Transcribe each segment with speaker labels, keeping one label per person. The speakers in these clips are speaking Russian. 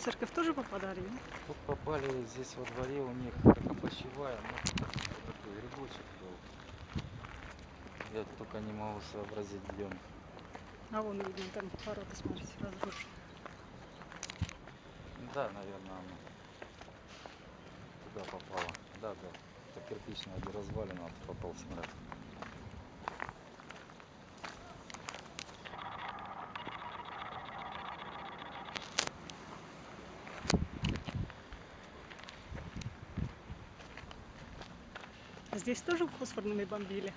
Speaker 1: Церковь тоже попадали, да?
Speaker 2: Тут попали здесь во дворе у них как опочивая, ну такой грибочек был. Я только не могу сообразить, где он.
Speaker 1: А вон видно, там ворота, смотрите, разрушены.
Speaker 2: Да, наверное, оно туда попало. Да, да. Это кирпичная где развалина, вот попал снаряд.
Speaker 1: Здесь тоже фосфорными бомбили?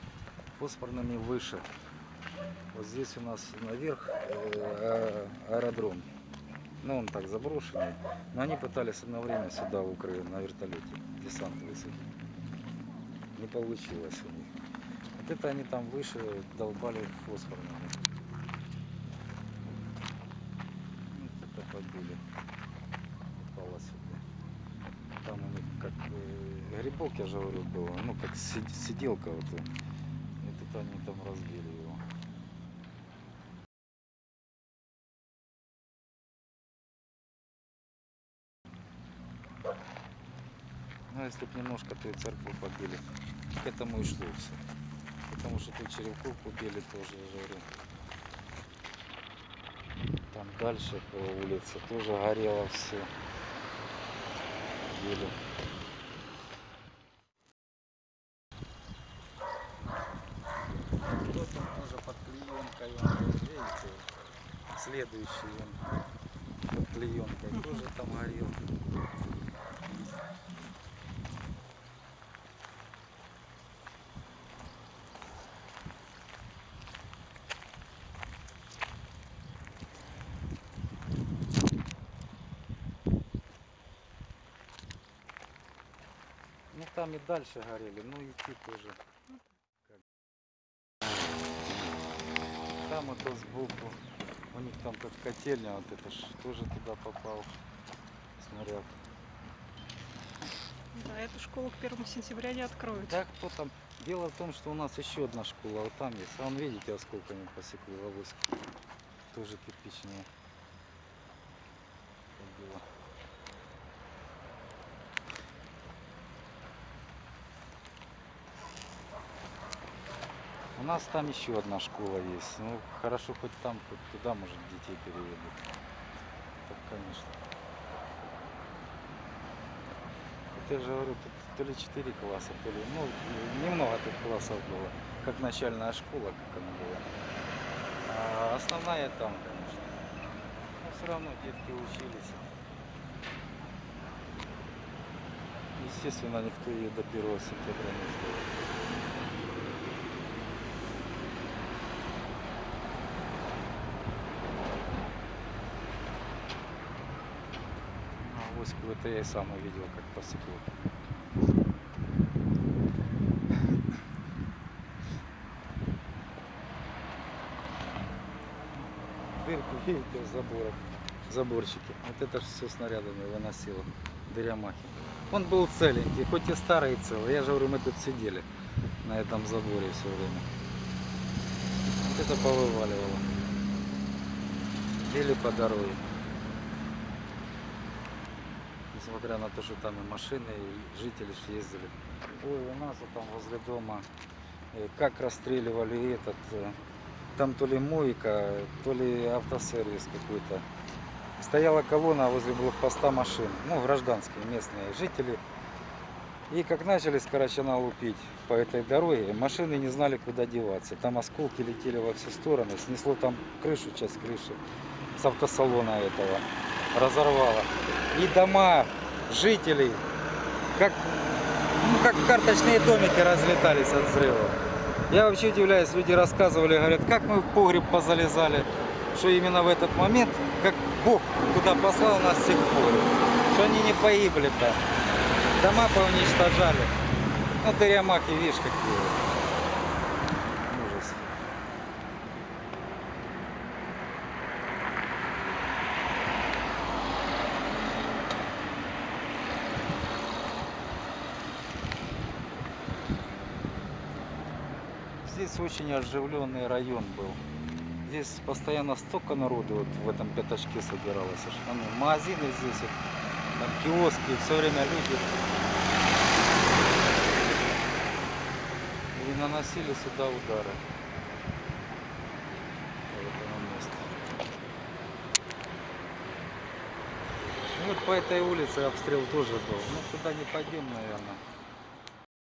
Speaker 2: Фосфорными выше. Вот здесь у нас наверх э, а- аэродром. Ну, он так заброшенный. Но они пытались одно время сюда, в Украину, на вертолете десант высадить. Не получилось у них. Вот это они там выше долбали фосфорными. Вот это побили. Попало сюда. Там у них как э, грибок, я же говорю, было. Ну, как си- сиделка вот. э. И тут они там разбили его. Ну, если бы немножко, то и церковь побили. К этому и шло все. Потому что тут черепковку били тоже, я говорю. Там дальше по улице тоже горело все. Били. Вот он тоже под клеенкой, он видите, следующий он под клеенкой тоже там горел. Ну там и дальше горели, ну идти тоже. Там это сбоку, у них там как котельня, вот это ж тоже туда попал снаряд.
Speaker 1: Да, эту школу к первому сентября не откроют.
Speaker 2: Да кто там? Дело в том, что у нас еще одна школа, вот там есть. А вон видите, осколками посекли в авоську. Тоже кирпичная. У нас там еще одна школа есть. Ну, хорошо хоть там, хоть туда, может, детей переведут. Так, конечно. Вот я же говорю, тут то ли 4 класса, то ли, ну, немного тут классов было. Как начальная школа, как она была. А основная там, конечно. Но все равно детки учились. Естественно, никто ее до 1 сентября не сделал. Авоську это я и сам увидел, как посекло. Дырку видите в заборах, заборчики. Вот это же все снарядами выносило. Дырямахи. Он был целенький, хоть и старый и целый. Я же говорю, мы тут сидели на этом заборе все время. Вот это повываливало. Били по дороге. Несмотря на то, что там и машины, и жители ездили. Ой, у нас вот там возле дома, э, как расстреливали этот, э, там то ли мойка, то ли автосервис какой-то. Стояла колонна возле блокпоста машин, ну, гражданские, местные жители. И как начали с Карачана лупить по этой дороге, машины не знали, куда деваться. Там осколки летели во все стороны, снесло там крышу, часть крыши с автосалона этого, разорвало. И дома жителей, как, ну, как карточные домики разлетались от взрыва. Я вообще удивляюсь, люди рассказывали, говорят, как мы в погреб позалезали, что именно в этот момент, как Бог куда послал нас всех в погреб, что они не погибли-то. Дома поуничтожали. Ну, дырямахи, видишь, какие. Здесь очень оживленный район был. здесь постоянно столько народу вот в этом пятачке собиралось. ну, магазины здесь, вот, там киоски, все время люди. И наносили сюда удары. вот по этой улице обстрел тоже был. Ну, туда не пойдем, наверное.